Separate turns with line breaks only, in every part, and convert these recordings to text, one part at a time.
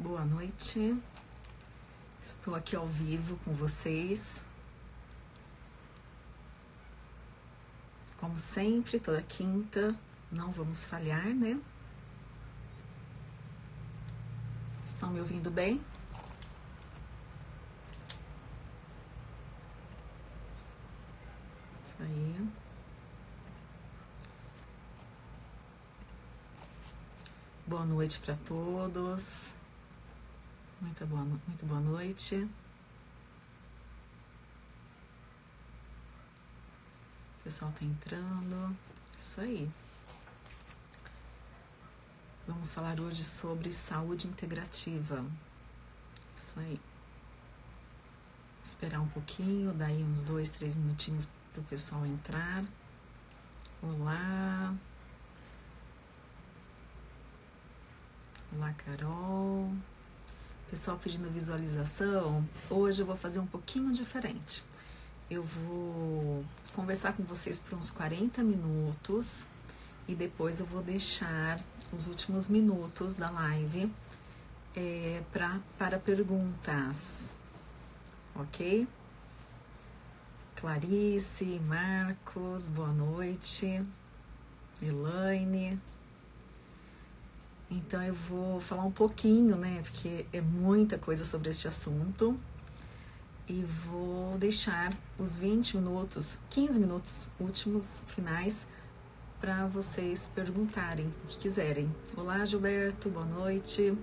Boa noite. Estou aqui ao vivo com vocês. Como sempre, toda quinta, não vamos falhar, né? Estão me ouvindo bem? Isso aí. Boa noite para todos. Muito boa, muito boa noite. O pessoal tá entrando. Isso aí. Vamos falar hoje sobre saúde integrativa. Isso aí. Esperar um pouquinho, daí uns dois, três minutinhos para o pessoal entrar. Olá. Olá, Carol. Pessoal pedindo visualização, hoje eu vou fazer um pouquinho diferente. Eu vou conversar com vocês por uns 40 minutos e depois eu vou deixar os últimos minutos da live é, pra, para perguntas, ok? Clarice, Marcos, boa noite. Elaine, então eu vou falar um pouquinho, né, porque é muita coisa sobre este assunto. E vou deixar os 20 minutos, 15 minutos últimos finais para vocês perguntarem o que quiserem. Olá, Gilberto, boa noite.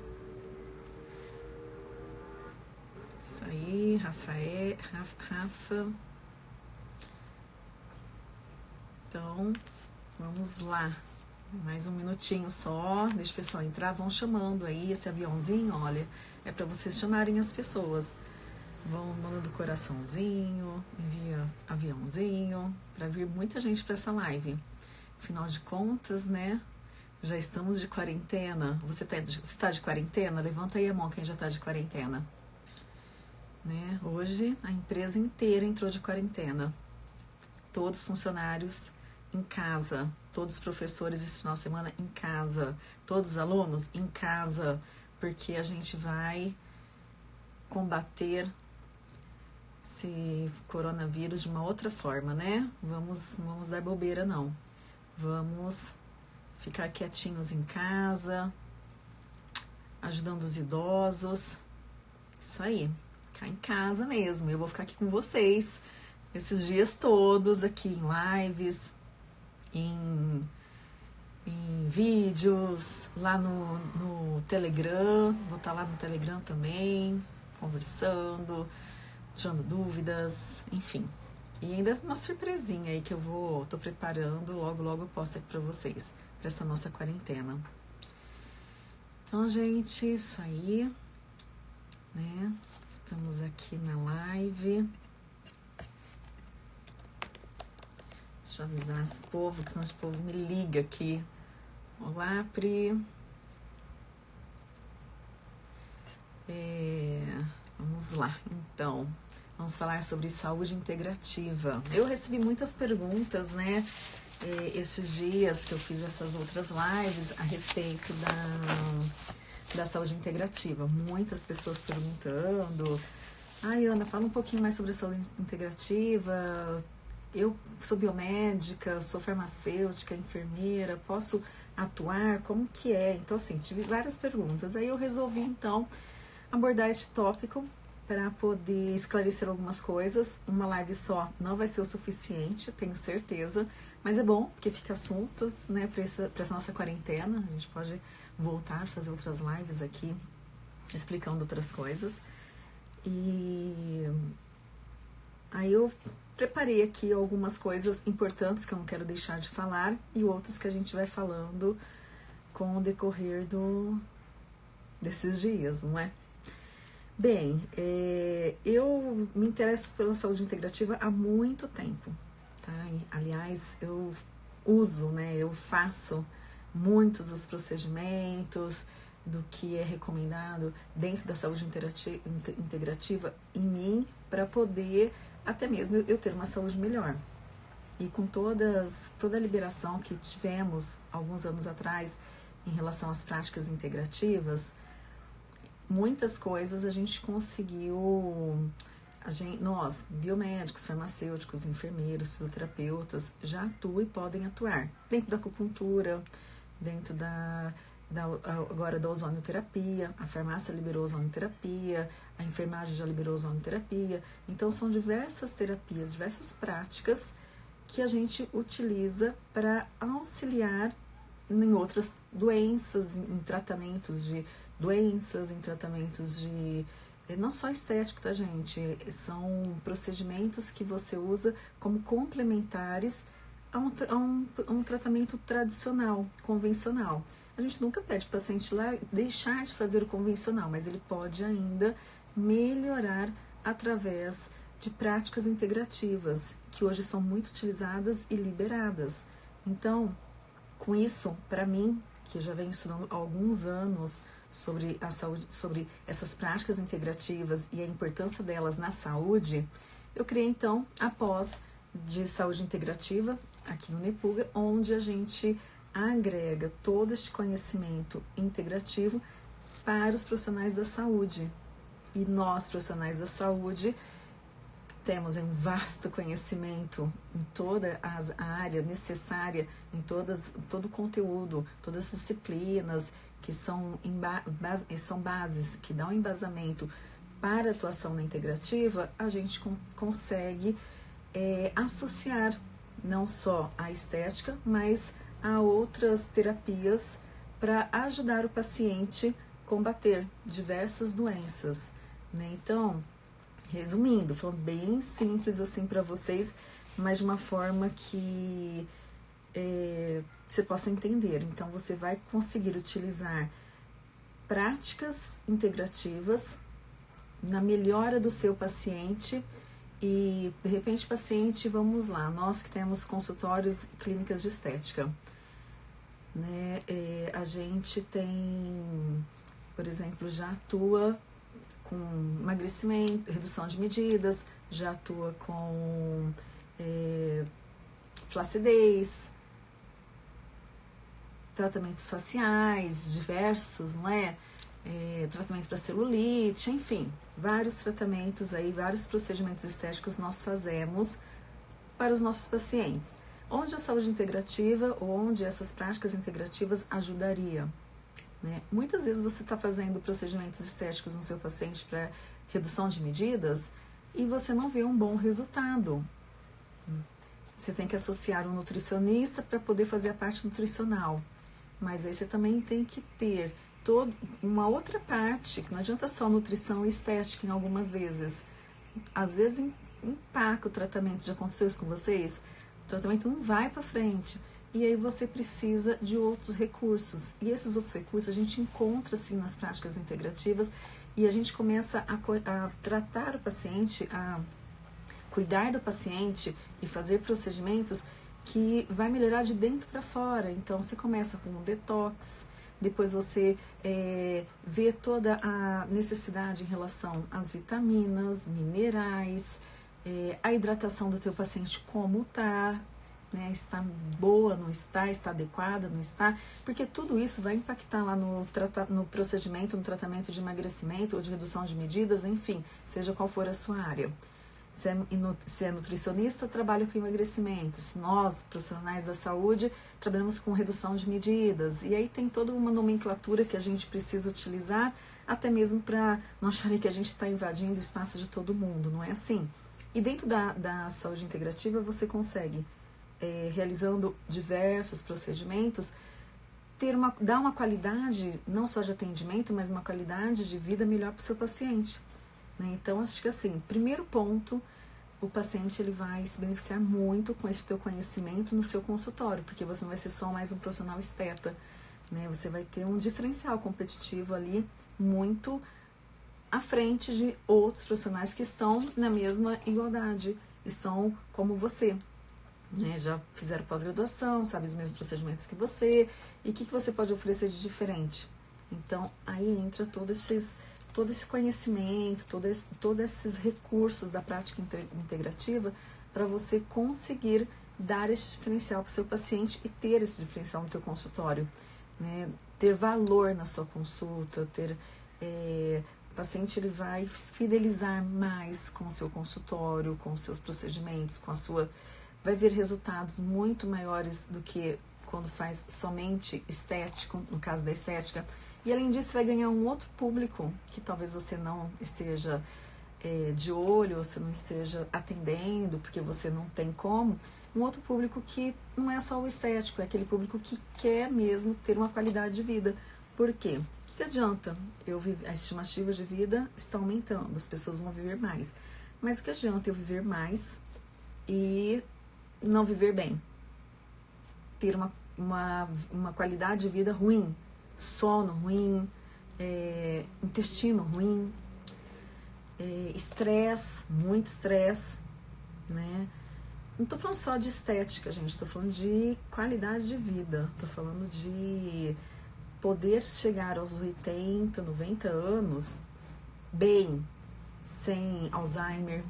Isso aí, Rafael, Rafa. Então, vamos lá. Mais um minutinho só, deixa o pessoal entrar, vão chamando aí esse aviãozinho, olha, é para vocês chamarem as pessoas. Vão mandando coraçãozinho, envia aviãozinho, para vir muita gente para essa live. Afinal de contas, né? Já estamos de quarentena. Você tá, você tá de quarentena? Levanta aí a mão quem já tá de quarentena. Né? Hoje a empresa inteira entrou de quarentena. Todos os funcionários em casa, todos os professores esse final de semana em casa, todos os alunos em casa, porque a gente vai combater esse coronavírus de uma outra forma, né? Vamos, vamos dar bobeira não. Vamos ficar quietinhos em casa, ajudando os idosos. Isso aí, ficar em casa mesmo. Eu vou ficar aqui com vocês esses dias todos aqui em lives, em, em vídeos, lá no, no Telegram, vou estar tá lá no Telegram também, conversando, tirando dúvidas, enfim. E ainda uma surpresinha aí que eu vou, tô preparando, logo logo eu posto aqui pra vocês, pra essa nossa quarentena. Então, gente, isso aí, né? Estamos aqui na live. Deixa eu avisar esse povo, que senão esse povo me liga aqui. Olá, Pri. É, vamos lá, então. Vamos falar sobre saúde integrativa. Eu recebi muitas perguntas, né? É, esses dias que eu fiz essas outras lives a respeito da, da saúde integrativa. Muitas pessoas perguntando. Ai, Ana, fala um pouquinho mais sobre a saúde integrativa eu sou biomédica, sou farmacêutica, enfermeira, posso atuar? Como que é? Então, assim, tive várias perguntas. Aí eu resolvi, então, abordar este tópico para poder esclarecer algumas coisas. Uma live só não vai ser o suficiente, tenho certeza, mas é bom porque fica assuntos, né, para essa, essa nossa quarentena. A gente pode voltar fazer outras lives aqui explicando outras coisas. E aí eu preparei aqui algumas coisas importantes que eu não quero deixar de falar e outras que a gente vai falando com o decorrer do, desses dias, não é? Bem, é, eu me interesso pela saúde integrativa há muito tempo, tá? aliás, eu uso, né? Eu faço muitos dos procedimentos do que é recomendado dentro da saúde integrativa em mim para poder até mesmo eu ter uma saúde melhor. E com todas, toda a liberação que tivemos alguns anos atrás em relação às práticas integrativas, muitas coisas a gente conseguiu a gente, nós, biomédicos, farmacêuticos, enfermeiros, fisioterapeutas, já atuam e podem atuar dentro da acupuntura, dentro da, da agora da ozonioterapia, a farmácia liberou ozonioterapia, a enfermagem já liberou ozonioterapia. Então são diversas terapias, diversas práticas que a gente utiliza para auxiliar em outras doenças, em tratamentos de doenças, em tratamentos de é não só estético, tá, gente? São procedimentos que você usa como complementares a um, a um, a um tratamento tradicional, convencional. A gente nunca pede para o paciente lá deixar de fazer o convencional, mas ele pode ainda melhorar através de práticas integrativas, que hoje são muito utilizadas e liberadas. Então, com isso, para mim, que já venho estudando há alguns anos, sobre a saúde, sobre essas práticas integrativas e a importância delas na saúde, eu criei então a pós de saúde integrativa aqui no Nepuga, onde a gente agrega todo este conhecimento integrativo para os profissionais da saúde. E nós, profissionais da saúde, temos um vasto conhecimento em toda a área necessária, em todas, todo o conteúdo, todas as disciplinas que são, são bases que dão embasamento para a atuação na integrativa, a gente consegue é, associar não só a estética, mas a outras terapias para ajudar o paciente a combater diversas doenças. Né? Então, resumindo, falando bem simples assim para vocês, mas de uma forma que é, você possa entender. Então, você vai conseguir utilizar práticas integrativas na melhora do seu paciente e de repente paciente, vamos lá, nós que temos consultórios e clínicas de estética, né, é, a gente tem, por exemplo, já atua com emagrecimento, redução de medidas, já atua com é, flacidez, tratamentos faciais diversos, não é? é tratamento para celulite, enfim, vários tratamentos aí, vários procedimentos estéticos nós fazemos para os nossos pacientes. Onde a saúde integrativa ou onde essas práticas integrativas ajudaria? Né? Muitas vezes você está fazendo procedimentos estéticos no seu paciente para redução de medidas e você não vê um bom resultado. Você tem que associar um nutricionista para poder fazer a parte nutricional. Mas aí você também tem que ter todo, uma outra parte, que não adianta só nutrição e estética em algumas vezes. Às vezes empaca o tratamento, já aconteceu isso com vocês? O tratamento não vai para frente. E aí você precisa de outros recursos. E esses outros recursos a gente encontra assim nas práticas integrativas e a gente começa a, a tratar o paciente, a cuidar do paciente e fazer procedimentos que vai melhorar de dentro para fora. Então você começa com um detox, depois você é, vê toda a necessidade em relação às vitaminas, minerais, é, a hidratação do teu paciente como tá, né, está boa, não está, está adequada, não está, porque tudo isso vai impactar lá no, no procedimento, no tratamento de emagrecimento ou de redução de medidas, enfim, seja qual for a sua área. Se é, se é nutricionista, trabalha com emagrecimento. Se nós, profissionais da saúde, trabalhamos com redução de medidas. E aí tem toda uma nomenclatura que a gente precisa utilizar, até mesmo para não acharem que a gente está invadindo o espaço de todo mundo. Não é assim. E dentro da, da saúde integrativa, você consegue, é, realizando diversos procedimentos, ter uma, dar uma qualidade, não só de atendimento, mas uma qualidade de vida melhor para o seu paciente. Né? Então, acho que assim, primeiro ponto, o paciente ele vai se beneficiar muito com esse teu conhecimento no seu consultório, porque você não vai ser só mais um profissional esteta, né? Você vai ter um diferencial competitivo ali muito à frente de outros profissionais que estão na mesma igualdade, estão como você, né? Já fizeram pós-graduação, sabem os mesmos procedimentos que você, e o que, que você pode oferecer de diferente? Então, aí entra todos esses todo esse conhecimento, todo esse, todos esses recursos da prática integrativa para você conseguir dar esse diferencial para o seu paciente e ter esse diferencial no teu consultório, né? ter valor na sua consulta, ter É, o paciente ele vai fidelizar mais com o seu consultório, com os seus procedimentos, com a sua. Vai ver resultados muito maiores do que quando faz somente estético, no caso da estética. E além disso, vai ganhar um outro público que talvez você não esteja é, de olho, você não esteja atendendo, porque você não tem como. Um outro público que não é só o estético, é aquele público que quer mesmo ter uma qualidade de vida. Por quê? Que adianta? Eu as estimativas de vida estão aumentando, as pessoas vão viver mais. Mas o que adianta eu viver mais e não viver bem? Ter uma, uma, uma qualidade de vida ruim, sono ruim, é, intestino ruim, é, estresse, é, muito estresse, né? Não estou falando só de estética, gente, estou falando de qualidade de vida, estou falando de poder chegar aos 80, 90 anos bem, sem Alzheimer,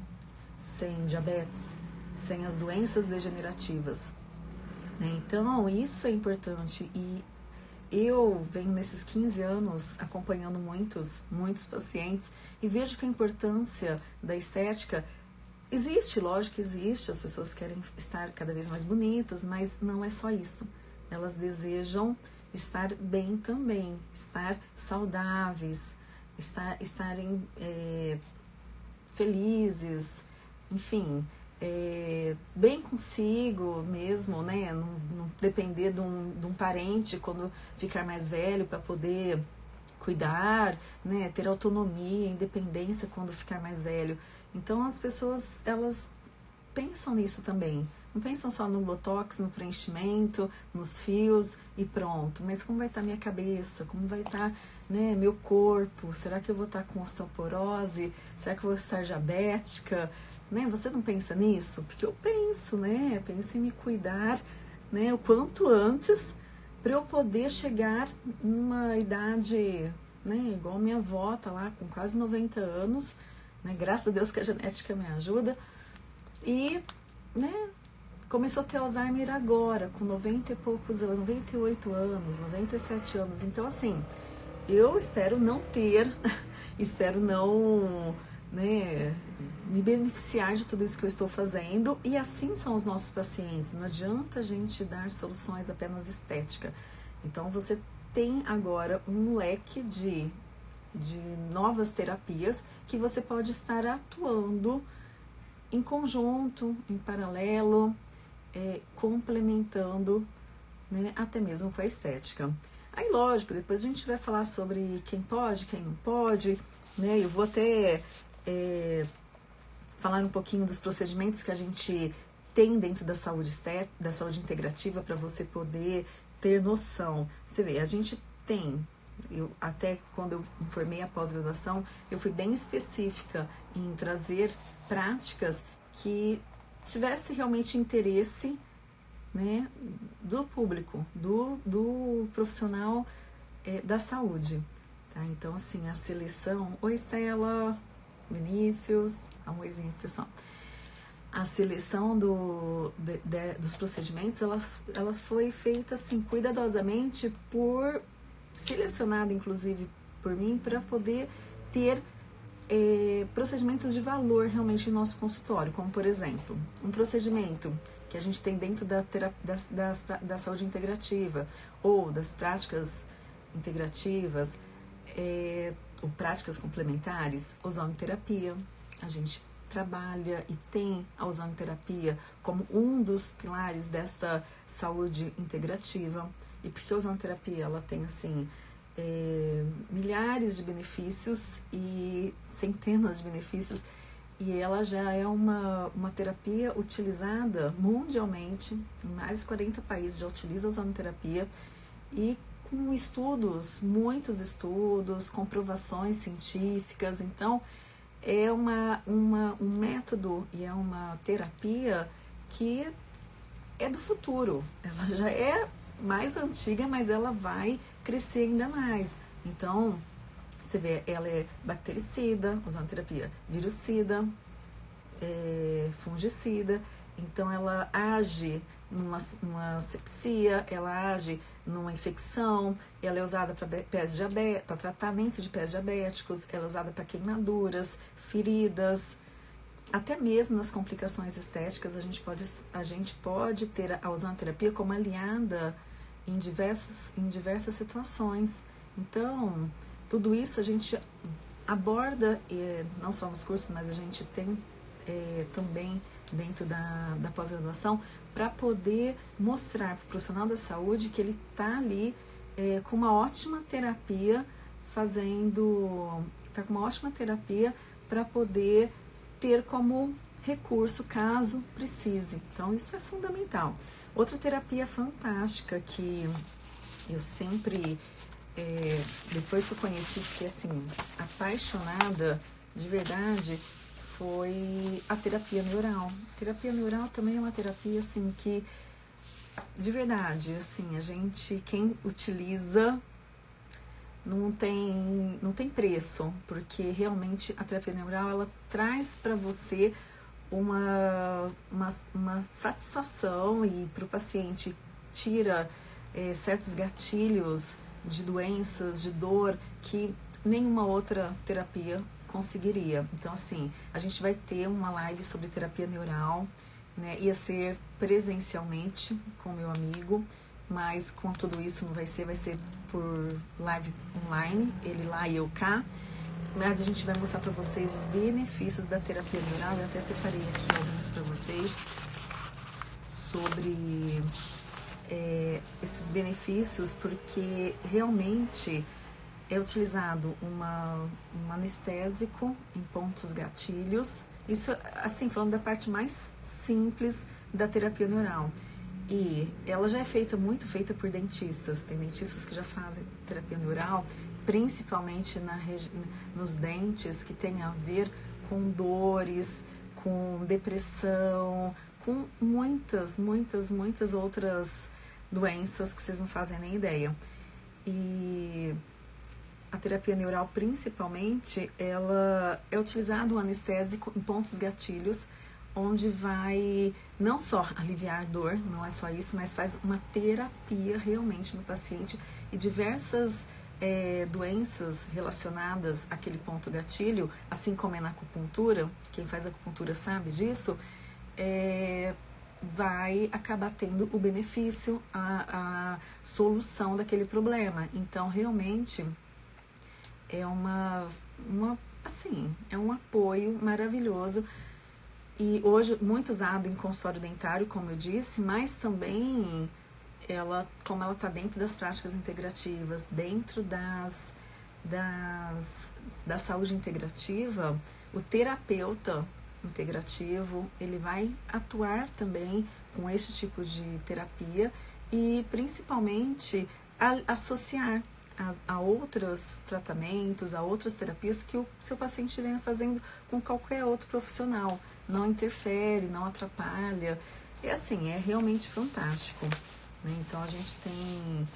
sem diabetes, sem as doenças degenerativas. Né? Então, isso é importante e eu venho nesses 15 anos acompanhando muitos, muitos pacientes e vejo que a importância da estética existe, lógico que existe, as pessoas querem estar cada vez mais bonitas, mas não é só isso. Elas desejam estar bem também, estar saudáveis, estar, estarem é, felizes, enfim, é, bem consigo mesmo, né? Não, não depender de um, de um parente quando ficar mais velho para poder cuidar, né? Ter autonomia, independência quando ficar mais velho. Então as pessoas elas pensam nisso também. Não pensam só no botox, no preenchimento, nos fios e pronto. Mas como vai estar minha cabeça? Como vai estar né, meu corpo? Será que eu vou estar com osteoporose? Será que eu vou estar diabética? Né? Você não pensa nisso? Porque eu penso, né? Eu penso em me cuidar né, o quanto antes para eu poder chegar numa idade né, igual minha avó, tá lá com quase 90 anos, né? Graças a Deus que a genética me ajuda. E, né, começou a ter Alzheimer agora, com 90 e poucos anos, 98 anos, 97 anos. Então, assim, eu espero não ter, espero não né, me beneficiar de tudo isso que eu estou fazendo. E assim são os nossos pacientes. Não adianta a gente dar soluções apenas estética. Então, você tem agora um leque de, de novas terapias que você pode estar atuando em conjunto, em paralelo, é, complementando né, até mesmo com a estética. Aí, lógico, depois a gente vai falar sobre quem pode, quem não pode, né? Eu vou até é, falar um pouquinho dos procedimentos que a gente tem dentro da saúde estética, da saúde integrativa, para você poder ter noção. Você vê, a gente tem, eu, até quando eu formei a pós-graduação, eu fui bem específica em trazer práticas que tivesse realmente interesse né, do público, do, do profissional é, da saúde. Tá? Então, assim, a seleção. Oi, Estela, Vinícius, oizinho, pessoal. A seleção do, de, de, dos procedimentos ela, ela foi feita assim, cuidadosamente por selecionada, inclusive, por mim, para poder ter é, procedimentos de valor realmente no nosso consultório, como por exemplo, um procedimento que a gente tem dentro da, das, das, da saúde integrativa ou das práticas integrativas é, ou práticas complementares, ozonoterapia. A gente trabalha e tem a ozonoterapia como um dos pilares desta saúde integrativa. E porque a ozonoterapia ela tem assim é, milhares de benefícios e centenas de benefícios. E ela já é uma, uma terapia utilizada mundialmente, em mais de 40 países já utiliza a ozonoterapia e com estudos, muitos estudos, comprovações científicas, então é uma, uma, um método e é uma terapia que é do futuro, ela já é mais antiga, mas ela vai crescer ainda mais. Então, você vê, ela é bactericida, ozonoterapia, virucida, é, fungicida, Então ela age numa, numa sepsia, ela age numa infecção, ela é usada para tratamento de pés diabéticos, ela é usada para queimaduras, feridas, até mesmo nas complicações estéticas a gente pode, a gente pode ter a ozonoterapia como aliada em, diversos, em diversas situações. Então, tudo isso a gente aborda, não só nos cursos, mas a gente tem é, também dentro da, da pós-graduação, para poder mostrar para o profissional da saúde que ele está ali é, com uma ótima terapia, fazendo. está com uma ótima terapia para poder ter como recurso caso precise. Então, isso é fundamental. Outra terapia fantástica que eu sempre, é, depois que eu conheci, fiquei assim, apaixonada de verdade, foi a terapia neural. A terapia neural também é uma terapia assim que de verdade, assim, a gente quem utiliza não tem não tem preço, porque realmente a terapia neural ela traz para você uma, uma, uma, satisfação e para o paciente tira é, certos gatilhos de doenças, de dor que nenhuma outra terapia conseguiria. Então, assim, a gente vai ter uma live sobre terapia neural, né? Ia ser presencialmente com meu amigo, mas com tudo isso não vai ser, vai ser por live online, ele lá e eu cá. Mas a gente vai mostrar para vocês os benefícios da terapia neural. Eu até separei aqui alguns para vocês sobre é, esses benefícios, porque realmente é utilizado uma, um anestésico em pontos gatilhos. Isso, assim, falando da parte mais simples da terapia neural. E ela já é feita, muito feita por dentistas. Tem dentistas que já fazem terapia neural, principalmente na, nos dentes, que tem a ver com dores, com depressão, com muitas, muitas, muitas outras doenças que vocês não fazem nem ideia. E a terapia neural, principalmente, ela é utilizado o anestésico em pontos gatilhos, onde vai não só aliviar dor, não é só isso, mas faz uma terapia realmente no paciente e diversas é, doenças relacionadas àquele ponto gatilho, assim como é na acupuntura, quem faz acupuntura sabe disso, é, vai acabar tendo o benefício, a, a solução daquele problema. Então, realmente é uma, uma assim, é um apoio maravilhoso. E hoje muitos abrem consultório dentário, como eu disse, mas também ela, como ela está dentro das práticas integrativas, dentro das, das da saúde integrativa, o terapeuta integrativo ele vai atuar também com esse tipo de terapia e principalmente a, associar a, a outros tratamentos, a outras terapias que o seu paciente venha fazendo com qualquer outro profissional. Não interfere, não atrapalha. É assim, é realmente fantástico. Né? Então a gente tem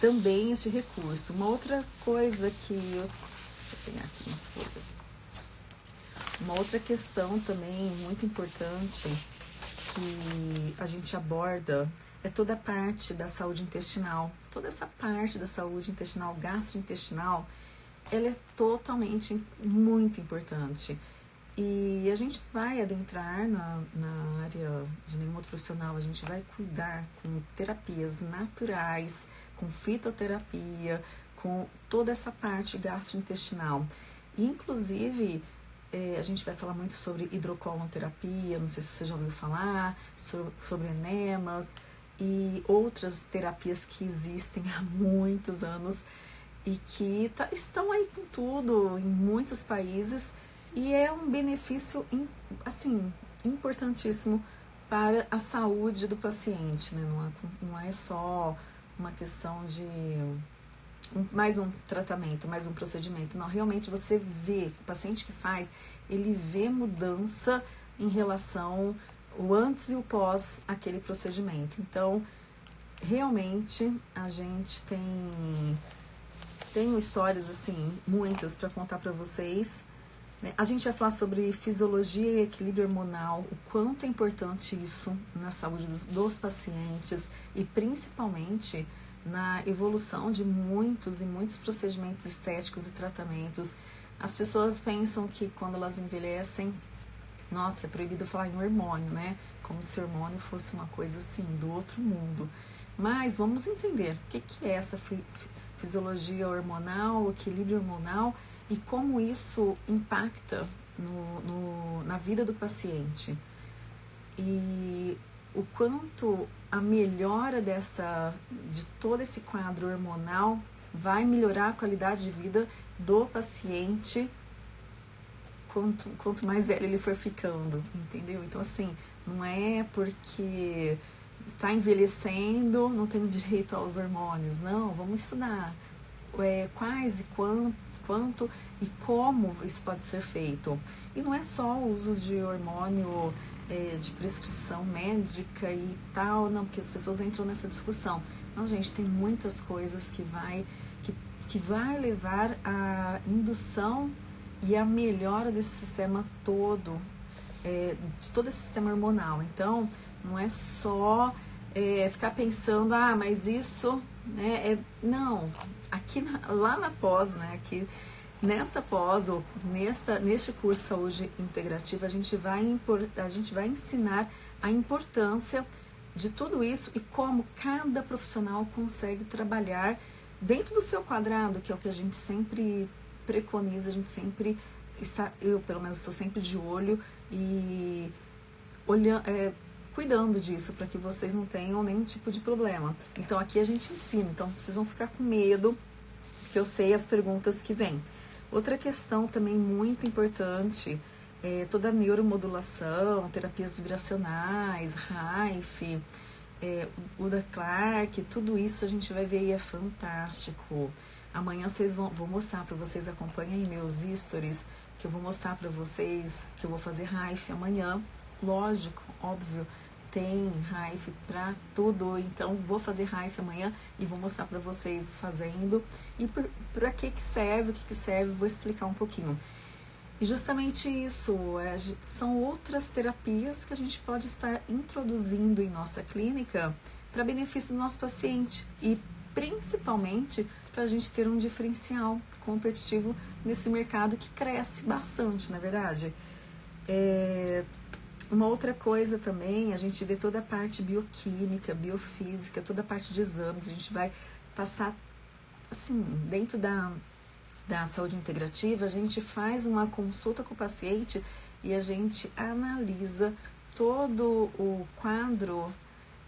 também esse recurso. Uma outra coisa que eu. Deixa eu pegar aqui umas folhas. Uma outra questão também muito importante que a gente aborda é toda a parte da saúde intestinal. Toda essa parte da saúde intestinal, gastrointestinal, ela é totalmente muito importante. E a gente vai adentrar na, na área de nenhum outro profissional, a gente vai cuidar com terapias naturais, com fitoterapia, com toda essa parte gastrointestinal. Inclusive, é, a gente vai falar muito sobre hidrocolonoterapia, não sei se você já ouviu falar, sobre, sobre enemas, e outras terapias que existem há muitos anos e que tá, estão aí com tudo em muitos países e é um benefício assim importantíssimo para a saúde do paciente, né? não, é, não é só uma questão de mais um tratamento, mais um procedimento. Não, realmente você vê, o paciente que faz, ele vê mudança em relação o antes e o pós aquele procedimento. Então, realmente a gente tem tem histórias assim muitas para contar para vocês? A gente vai falar sobre fisiologia e equilíbrio hormonal, o quanto é importante isso na saúde dos, dos pacientes e principalmente na evolução de muitos e muitos procedimentos estéticos e tratamentos. As pessoas pensam que quando elas envelhecem, nossa, é proibido falar em hormônio, né? Como se hormônio fosse uma coisa assim, do outro mundo. Mas vamos entender o que, que é essa fisiologia hormonal, equilíbrio hormonal e como isso impacta no, no, na vida do paciente. E o quanto a melhora desta, de todo esse quadro hormonal vai melhorar a qualidade de vida do paciente quanto, quanto mais velho ele for ficando, entendeu? Então, assim, não é porque está envelhecendo, não tem direito aos hormônios, não, vamos estudar é, quais e quanto, quanto e como isso pode ser feito. E não é só o uso de hormônio é, de prescrição médica e tal, não, porque as pessoas entram nessa discussão. Não, gente, tem muitas coisas que vai, que, que vai levar à indução e à melhora desse sistema todo, é, de todo esse sistema hormonal. Então, não é só é, ficar pensando, ah, mas isso, né, é, não, aqui na, lá na pós, né, aqui nessa pós ou nessa, neste curso Saúde Integrativa, a gente, vai impor, a gente vai ensinar a importância de tudo isso e como cada profissional consegue trabalhar dentro do seu quadrado, que é o que a gente sempre preconiza, a gente sempre está, eu pelo menos estou sempre de olho e olhando, é, cuidando disso para que vocês não tenham nenhum tipo de problema. Então aqui a gente ensina, então vocês vão ficar com medo, que eu sei as perguntas que vêm. Outra questão também muito importante é toda a neuromodulação, terapias vibracionais, RAIF, é, Uda Clark, tudo isso a gente vai ver e é fantástico. Amanhã vocês vão vou mostrar para vocês, acompanhem meus stories, que eu vou mostrar para vocês que eu vou fazer RAIF amanhã. Lógico, óbvio, tem Raif para tudo, então vou fazer Raif amanhã e vou mostrar para vocês fazendo e para que que serve, o que que serve, vou explicar um pouquinho. E justamente isso, é, são outras terapias que a gente pode estar introduzindo em nossa clínica para benefício do nosso paciente e principalmente para a gente ter um diferencial competitivo nesse mercado que cresce bastante, na é verdade. É, uma outra coisa também, a gente vê toda a parte bioquímica, biofísica, toda a parte de exames, a gente vai passar, assim, dentro da, da saúde integrativa, a gente faz uma consulta com o paciente e a gente analisa todo o quadro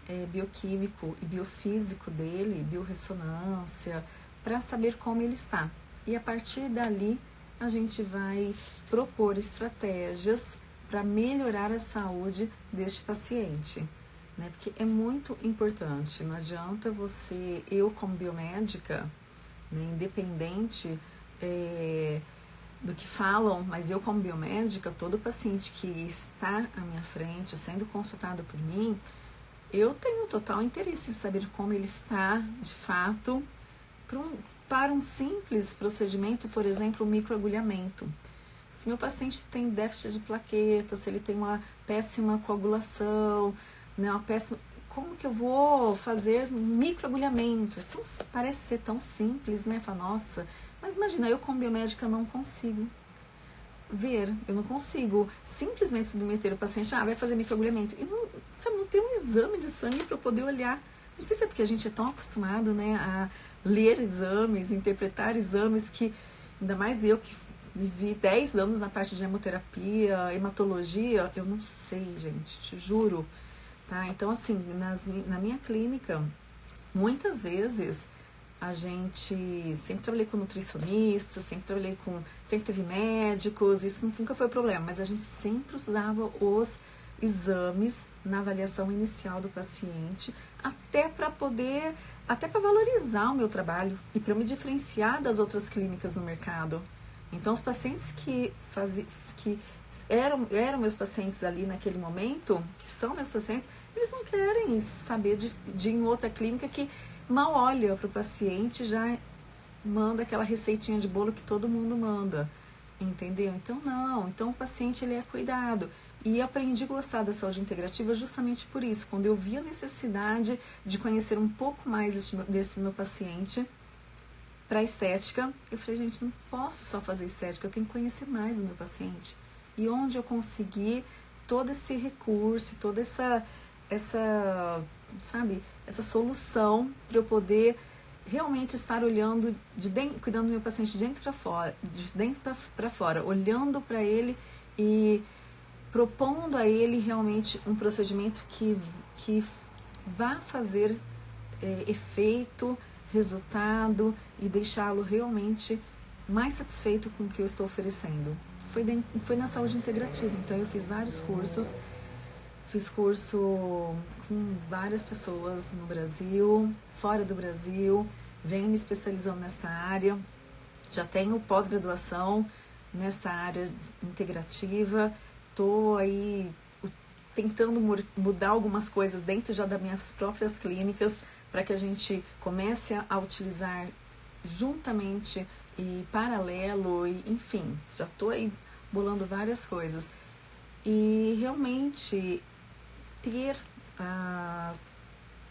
é, bioquímico e biofísico dele, biorressonância, para saber como ele está. E a partir dali, a gente vai propor estratégias para melhorar a saúde deste paciente. Né? Porque é muito importante, não adianta você, eu como biomédica, né, independente é, do que falam, mas eu como biomédica, todo paciente que está à minha frente, sendo consultado por mim, eu tenho total interesse em saber como ele está de fato para um, para um simples procedimento, por exemplo, o microagulhamento. Se meu paciente tem déficit de plaquetas, se ele tem uma péssima coagulação, né, uma péssima, como que eu vou fazer microagulhamento? É tão, parece ser tão simples, né? Fala, nossa, mas imagina, eu como biomédica não consigo ver, eu não consigo simplesmente submeter o paciente, ah, vai fazer microagulhamento. E não, sabe, não tem um exame de sangue para eu poder olhar. Não sei se é porque a gente é tão acostumado, né, a ler exames, interpretar exames que, ainda mais eu que vivi 10 anos na parte de hemoterapia, hematologia, eu não sei, gente, te juro. Tá? Então, assim, nas, na minha clínica, muitas vezes a gente sempre trabalhei com nutricionistas, sempre trabalhei com. sempre teve médicos, isso nunca foi problema, mas a gente sempre usava os exames na avaliação inicial do paciente, até para poder, até para valorizar o meu trabalho e para me diferenciar das outras clínicas no mercado. Então, os pacientes que, que eram, eram meus pacientes ali naquele momento, que são meus pacientes, eles não querem saber de, de em outra clínica que mal olha para o paciente já manda aquela receitinha de bolo que todo mundo manda. Entendeu? Então não, então o paciente ele é cuidado. E aprendi a gostar da saúde integrativa justamente por isso, quando eu vi a necessidade de conhecer um pouco mais desse meu paciente para estética, eu falei, gente, não posso só fazer estética, eu tenho que conhecer mais o meu paciente. E onde eu consegui todo esse recurso, toda essa essa, sabe, essa solução para eu poder realmente estar olhando de dentro, cuidando do meu paciente de dentro para fora, de dentro para fora, olhando para ele e propondo a ele realmente um procedimento que, que vá fazer é, efeito, resultado e deixá-lo realmente mais satisfeito com o que eu estou oferecendo. Foi, de, foi na saúde integrativa, então eu fiz vários cursos, fiz curso com várias pessoas no Brasil, fora do Brasil, venho me especializando nessa área, já tenho pós-graduação nessa área integrativa, estou aí tentando mudar algumas coisas dentro já das minhas próprias clínicas para que a gente comece a utilizar juntamente e paralelo e enfim, já estou aí bolando várias coisas e realmente ter a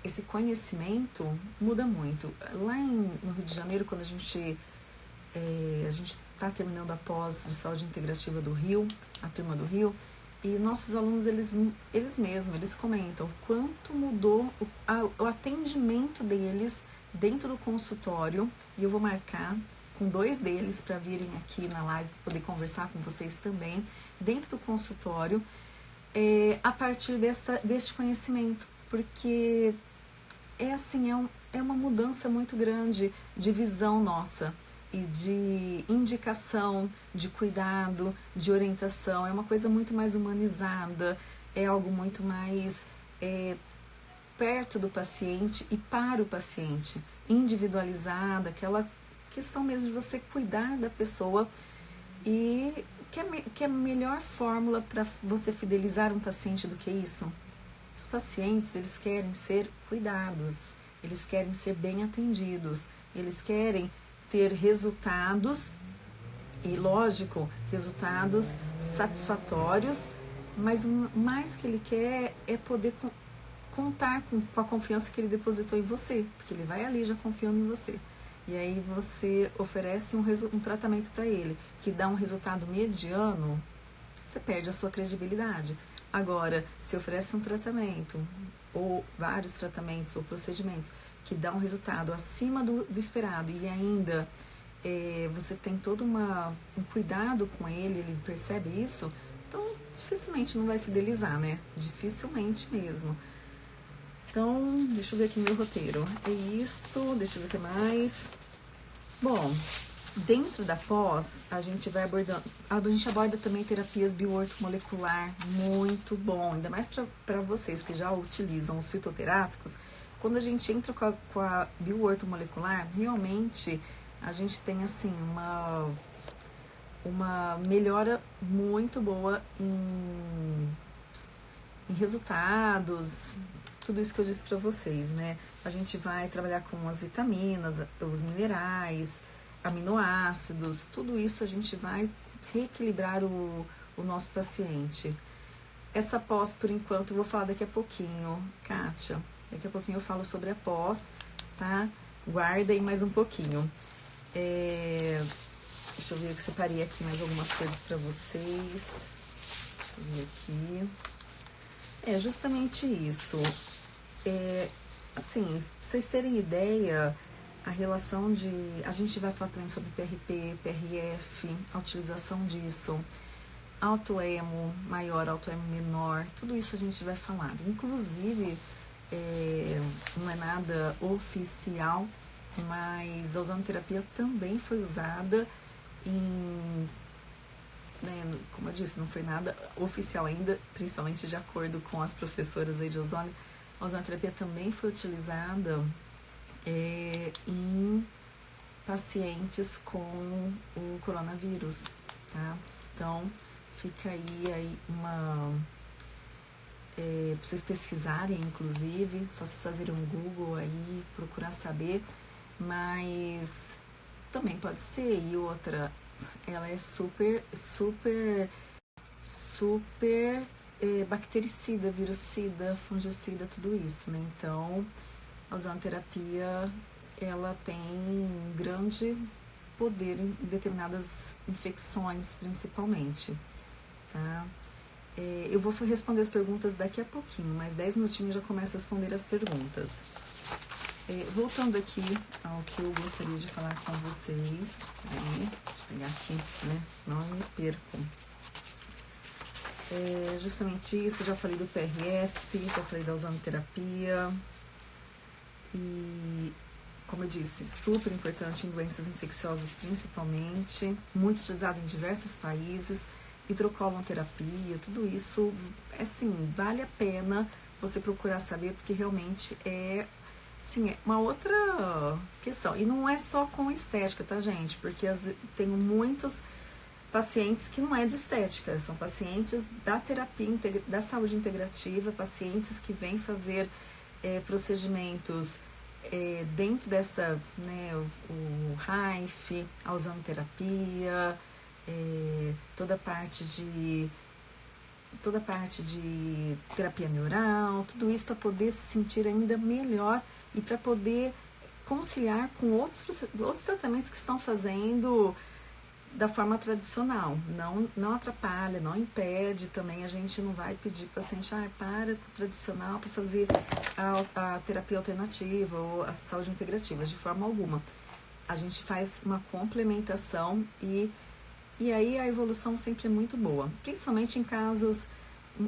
esse conhecimento muda muito. Lá em, no Rio de Janeiro, quando a gente é, a gente está terminando a pós de saúde integrativa do Rio, a turma do Rio, e nossos alunos eles eles mesmos eles comentam quanto mudou o, a, o atendimento deles dentro do consultório. E eu vou marcar com dois deles para virem aqui na live poder conversar com vocês também dentro do consultório é, a partir desta, deste conhecimento. Porque é assim, é, um, é uma mudança muito grande de visão nossa e de indicação, de cuidado, de orientação. É uma coisa muito mais humanizada, é algo muito mais é, perto do paciente e para o paciente, individualizada, aquela questão mesmo de você cuidar da pessoa e que é, que é a melhor fórmula para você fidelizar um paciente do que isso? Os pacientes, eles querem ser cuidados, eles querem ser bem atendidos, eles querem ter resultados e, lógico, resultados satisfatórios, mas o mais que ele quer é poder contar com, a confiança que ele depositou em você, porque ele vai ali já confiando em você. E aí você oferece um, um tratamento para ele que dá um resultado mediano, você perde a sua credibilidade. Agora, se oferece um tratamento, ou vários tratamentos ou procedimentos que dão um resultado acima do, do esperado e ainda é, você tem todo uma, um cuidado com ele, ele percebe isso, então dificilmente não vai fidelizar, né? Dificilmente mesmo. Então, deixa eu ver aqui meu roteiro. É isto, deixa eu ver o que mais. Bom, Dentro da pós, a gente vai abordando, a gente aborda também terapias bioortomolecular, muito bom, ainda mais para vocês que já utilizam os fitoterápicos. Quando a gente entra com a, com a bioortomolecular, realmente a gente tem assim uma, uma melhora muito boa em, em resultados, tudo isso que eu disse para vocês, né? A gente vai trabalhar com as vitaminas, os minerais, aminoácidos, tudo isso a gente vai reequilibrar o, o nosso paciente. Essa pós, por enquanto, eu vou falar daqui a pouquinho, Kátia. Daqui a pouquinho eu falo sobre a pós, tá? Guardem mais um pouquinho. É... Deixa eu ver que separei aqui mais algumas coisas para vocês. Deixa eu ver aqui. É justamente isso. É, assim, vocês terem ideia, a relação de. A gente vai falar também sobre PRP, PRF, a utilização disso, autoemo maior, autoemo menor, tudo isso a gente vai falar. Inclusive, é, não é nada oficial, mas a ozonoterapia também foi usada em. Né, como eu disse, não foi nada oficial ainda, principalmente de acordo com as professoras aí de ozônio. A ozonoterapia também foi utilizada é, em pacientes com o coronavírus, tá? Então, fica aí, aí uma. É, vocês pesquisarem, inclusive, só vocês fazerem um Google aí, procurar saber, mas também pode ser. E outra, ela é super, super, super é, bactericida, virucida, fungicida, tudo isso, né? Então, a ozonoterapia, ela tem grande poder em determinadas infecções, principalmente, tá? É, eu vou responder as perguntas daqui a pouquinho, mas 10 minutinhos já começo a responder as perguntas. É, voltando aqui ao que eu gostaria de falar com vocês, aí, chegar aqui, né? Senão eu me perco. É justamente isso, já falei do PRF, já falei da ozonoterapia. E, como eu disse, super importante em doenças infecciosas principalmente, muito utilizado em diversos países hidrocolonoterapia, tudo isso, é assim, vale a pena você procurar saber, porque realmente é, assim, é uma outra questão. E não é só com estética, tá, gente? Porque as, tenho muitos pacientes que não é de estética, são pacientes da terapia, da saúde integrativa, pacientes que vêm fazer é, procedimentos é, dentro dessa, né, o, o RAIF, a ozonoterapia, é, toda a parte de toda a parte de terapia neural, tudo isso para poder se sentir ainda melhor e para poder conciliar com outros, outros tratamentos que estão fazendo da forma tradicional. Não, não atrapalha, não impede também. A gente não vai pedir para o paciente, ah, para com o tradicional para fazer a, a terapia alternativa ou a saúde integrativa, de forma alguma. A gente faz uma complementação e e aí a evolução sempre é muito boa, principalmente em casos,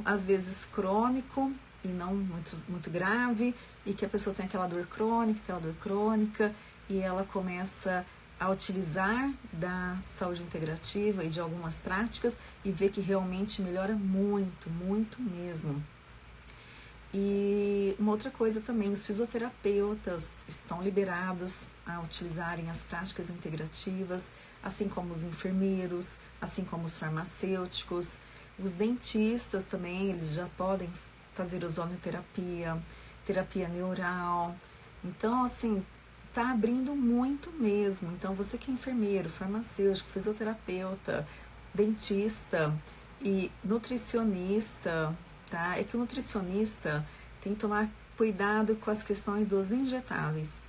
às vezes, crônico e não muito, muito grave, e que a pessoa tem aquela dor crônica, aquela dor crônica, e ela começa a utilizar da saúde integrativa e de algumas práticas e vê que realmente melhora muito, muito mesmo. E uma outra coisa também, os fisioterapeutas estão liberados a utilizarem as práticas integrativas assim como os enfermeiros, assim como os farmacêuticos, os dentistas também, eles já podem fazer ozonoterapia, terapia neural. Então, assim, tá abrindo muito mesmo. Então, você que é enfermeiro, farmacêutico, fisioterapeuta, dentista e nutricionista, tá? É que o nutricionista tem que tomar cuidado com as questões dos injetáveis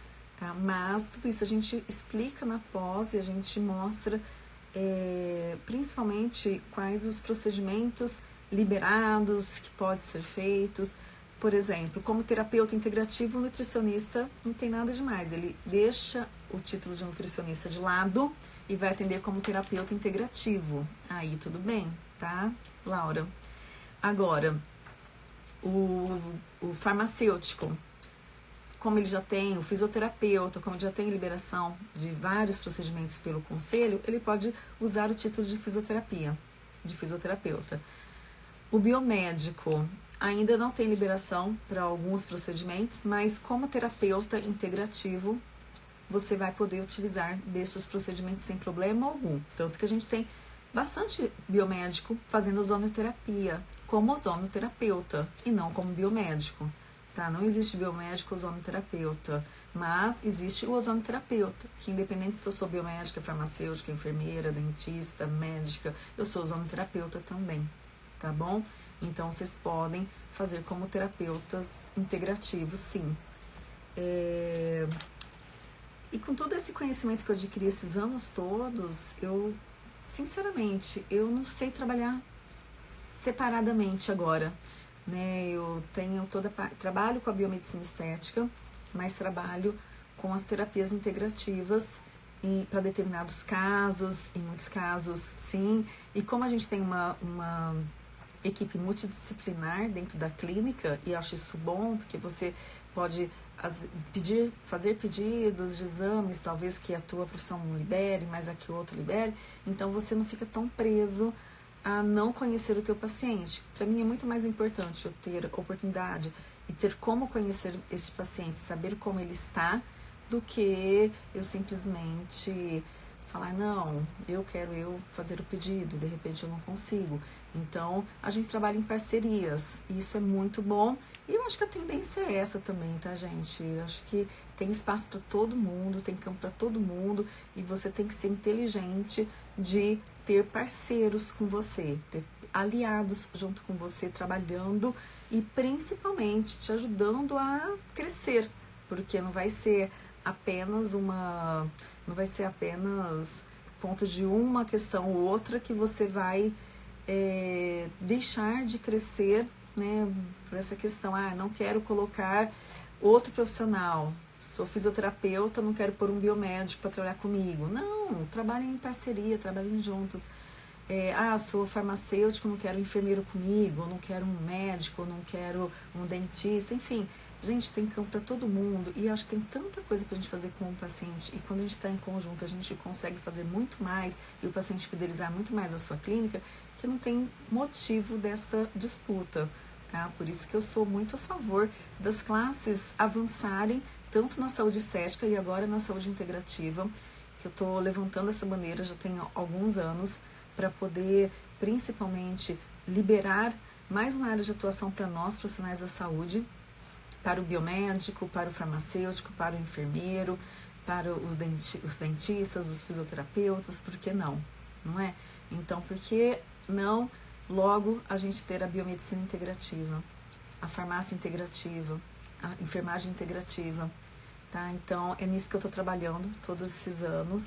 tá? Mas tudo isso a gente explica na pós e a gente mostra é, principalmente quais os procedimentos liberados que podem ser feitos. Por exemplo, como terapeuta integrativo, o nutricionista não tem nada demais. Ele deixa o título de nutricionista de lado e vai atender como terapeuta integrativo. Aí tudo bem, tá, Laura? Agora, o, o farmacêutico, como ele já tem o fisioterapeuta, como ele já tem liberação de vários procedimentos pelo conselho, ele pode usar o título de fisioterapia, de fisioterapeuta. O biomédico ainda não tem liberação para alguns procedimentos, mas como terapeuta integrativo, você vai poder utilizar destes procedimentos sem problema algum. Tanto que a gente tem bastante biomédico fazendo ozonoterapia como ozonoterapeuta e não como biomédico tá? Não existe biomédico ozonoterapeuta, mas existe o ozonoterapeuta, que independente se eu sou biomédica, farmacêutica, enfermeira, dentista, médica, eu sou ozonoterapeuta também, tá bom? Então vocês podem fazer como terapeutas integrativos, sim. É... E com todo esse conhecimento que eu adquiri esses anos todos, eu, sinceramente, eu não sei trabalhar separadamente agora né? Eu tenho toda trabalho com a biomedicina estética, mas trabalho com as terapias integrativas para determinados casos, em muitos casos sim. E como a gente tem uma, uma equipe multidisciplinar dentro da clínica, e acho isso bom, porque você pode as, pedir, fazer pedidos de exames, talvez que a tua profissão não libere, mas a que o outro libere, então você não fica tão preso a não conhecer o teu paciente. Para mim é muito mais importante eu ter oportunidade e ter como conhecer esse paciente, saber como ele está, do que eu simplesmente falar, não, eu quero eu fazer o pedido, de repente eu não consigo. Então, a gente trabalha em parcerias, e isso é muito bom. E eu acho que a tendência é essa também, tá, gente? Eu acho que tem espaço para todo mundo, tem campo para todo mundo, e você tem que ser inteligente de ter parceiros com você, ter aliados junto com você trabalhando e principalmente te ajudando a crescer, porque não vai ser apenas uma não vai ser apenas ponto de uma questão ou outra que você vai é, deixar de crescer né, por essa questão, ah, não quero colocar outro profissional, sou fisioterapeuta, não quero pôr um biomédico para trabalhar comigo. Não, trabalhem em parceria, trabalhem juntos. É, ah, sou farmacêutico, não quero um enfermeiro comigo, não quero um médico, não quero um dentista, enfim. Gente, tem campo para todo mundo e acho que tem tanta coisa para a gente fazer com o paciente. E quando a gente está em conjunto, a gente consegue fazer muito mais e o paciente fidelizar muito mais a sua clínica, que não tem motivo desta disputa. Tá? Por isso que eu sou muito a favor das classes avançarem tanto na saúde estética e agora na saúde integrativa, que eu estou levantando essa bandeira já tem alguns anos para poder principalmente liberar mais uma área de atuação para nós profissionais da saúde, para o biomédico, para o farmacêutico, para o enfermeiro, para os dentistas, os fisioterapeutas, por que não? Não é? Então, por que não logo a gente ter a biomedicina integrativa, a farmácia integrativa, a enfermagem integrativa, tá? Então, é nisso que eu estou trabalhando todos esses anos,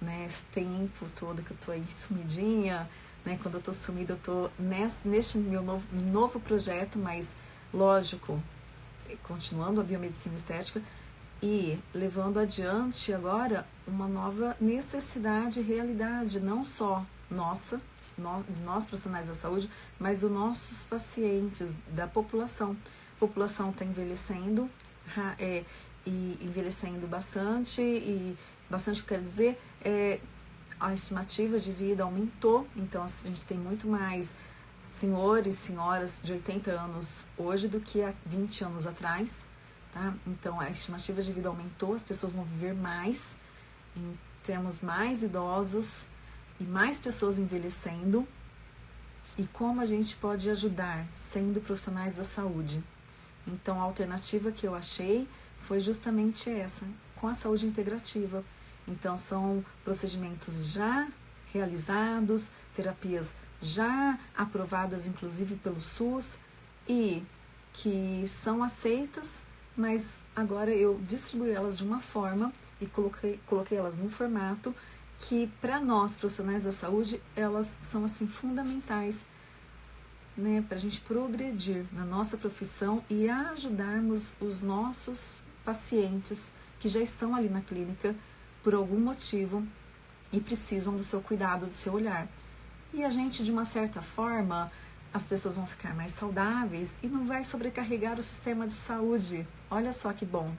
né? Esse tempo todo que eu estou aí sumidinha, né? Quando eu estou sumida, eu estou neste meu novo, novo projeto, mas lógico, continuando a biomedicina estética e levando adiante agora uma nova necessidade e realidade, não só nossa, de nós profissionais da saúde, mas dos nossos pacientes, da população. População está envelhecendo é, e envelhecendo bastante e bastante quer dizer é, a estimativa de vida aumentou, então a gente tem muito mais senhores, senhoras de 80 anos hoje do que há 20 anos atrás, tá? Então a estimativa de vida aumentou, as pessoas vão viver mais, temos mais idosos e mais pessoas envelhecendo. E como a gente pode ajudar sendo profissionais da saúde? Então a alternativa que eu achei foi justamente essa, com a saúde integrativa. Então são procedimentos já realizados, terapias já aprovadas inclusive pelo SUS e que são aceitas, mas agora eu distribuí elas de uma forma e coloquei, coloquei elas num formato que para nós profissionais da saúde elas são assim fundamentais né, para a gente progredir na nossa profissão e ajudarmos os nossos pacientes que já estão ali na clínica por algum motivo e precisam do seu cuidado, do seu olhar. E a gente, de uma certa forma, as pessoas vão ficar mais saudáveis e não vai sobrecarregar o sistema de saúde. Olha só que bom.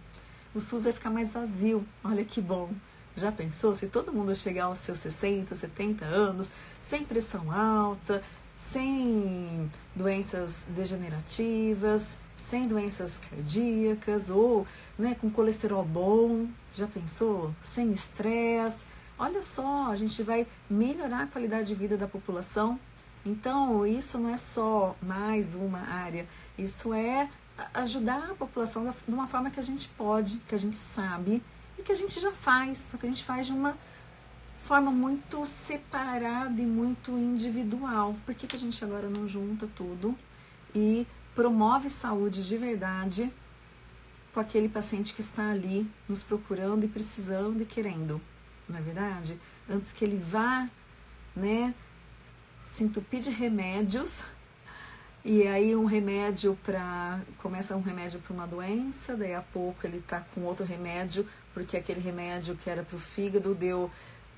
O SUS vai ficar mais vazio. Olha que bom. Já pensou se todo mundo chegar aos seus 60, 70 anos, sem pressão alta, sem doenças degenerativas, sem doenças cardíacas ou né, com colesterol bom? Já pensou? Sem estresse? Olha só, a gente vai melhorar a qualidade de vida da população. Então, isso não é só mais uma área, isso é ajudar a população de uma forma que a gente pode, que a gente sabe e que a gente já faz, só que a gente faz de uma forma muito separada e muito individual. Por que, que a gente agora não junta tudo e promove saúde de verdade com aquele paciente que está ali nos procurando e precisando e querendo? na é verdade, antes que ele vá, né, se entupir de remédios, e aí um remédio para começa um remédio para uma doença, daí a pouco ele tá com outro remédio, porque aquele remédio que era para o fígado deu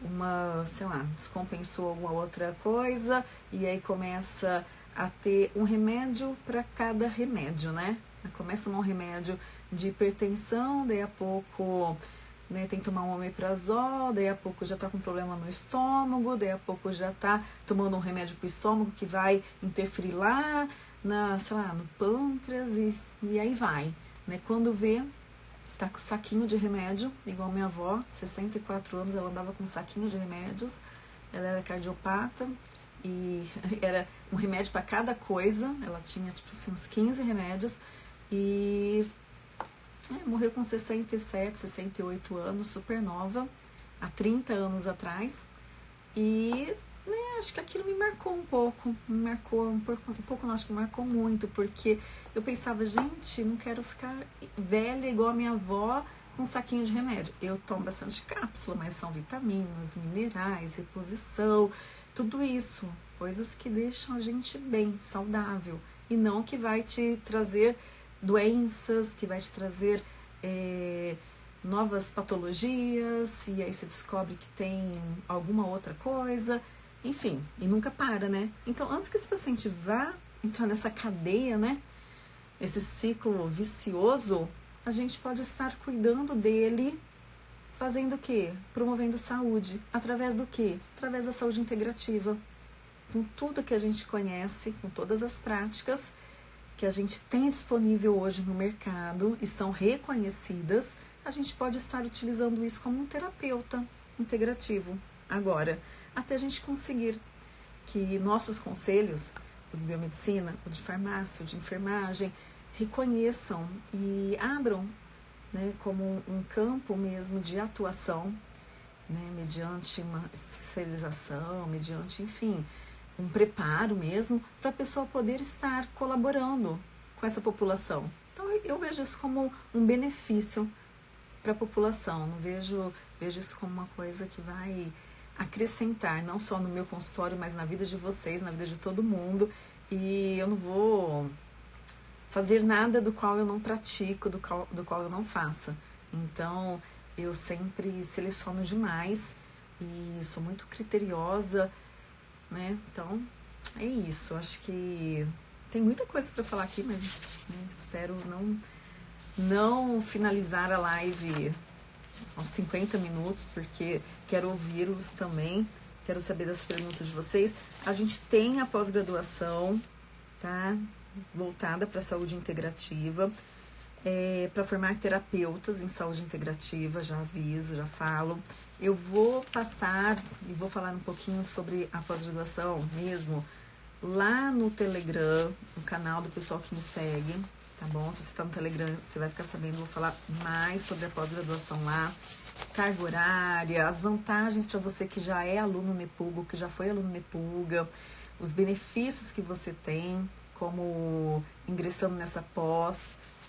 uma, sei lá, descompensou alguma outra coisa, e aí começa a ter um remédio para cada remédio, né? Começa um remédio de hipertensão, daí a pouco né, tem que tomar um omeprazol, daí a pouco já está com problema no estômago, daí a pouco já está tomando um remédio para o estômago que vai interferir lá, na, sei lá, no pâncreas e, e aí vai. Né? Quando vê, tá com saquinho de remédio, igual minha avó, 64 anos, ela andava com saquinho de remédios, ela era cardiopata e era um remédio para cada coisa, ela tinha tipo assim, uns 15 remédios e é, morreu com 67, 68 anos, super nova, há 30 anos atrás. E né, acho que aquilo me marcou um pouco, me marcou um pouco, um pouco não, acho que marcou muito, porque eu pensava, gente, não quero ficar velha igual a minha avó com um saquinho de remédio. Eu tomo bastante cápsula, mas são vitaminas, minerais, reposição, tudo isso, coisas que deixam a gente bem, saudável, e não que vai te trazer doenças, que vai te trazer é, novas patologias, e aí você descobre que tem alguma outra coisa, enfim, e nunca para, né? Então, antes que esse paciente vá entrar nessa cadeia, né? Esse ciclo vicioso, a gente pode estar cuidando dele, fazendo o quê? Promovendo saúde. Através do quê? Através da saúde integrativa. Com tudo que a gente conhece, com todas as práticas que a gente tem disponível hoje no mercado e são reconhecidas, a gente pode estar utilizando isso como um terapeuta integrativo. Agora, até a gente conseguir que nossos conselhos, o de biomedicina, o de farmácia, o de enfermagem, reconheçam e abram né, como um campo mesmo de atuação, né, mediante uma especialização, mediante, enfim, um preparo mesmo, para a pessoa poder estar colaborando com essa população. Então eu vejo isso como um benefício para a população, não vejo, vejo isso como uma coisa que vai acrescentar, não só no meu consultório, mas na vida de vocês, na vida de todo mundo. E eu não vou fazer nada do qual eu não pratico, do qual, do qual eu não faça. Então, eu sempre seleciono demais e sou muito criteriosa, né? Então, é isso. Acho que tem muita coisa para falar aqui, mas né, espero não não finalizar a live aos 50 minutos, porque quero ouvi-los também, quero saber das perguntas de vocês. A gente tem a pós-graduação, tá? voltada para a saúde integrativa, é, para formar terapeutas em saúde integrativa, já aviso, já falo. Eu vou passar e vou falar um pouquinho sobre a pós-graduação mesmo lá no Telegram, no canal do pessoal que me segue, tá bom? Se você está no Telegram, você vai ficar sabendo, vou falar mais sobre a pós-graduação lá, carga horária, as vantagens para você que já é aluno Nepuga, que já foi aluno Nepuga, os benefícios que você tem, como ingressando nessa pós,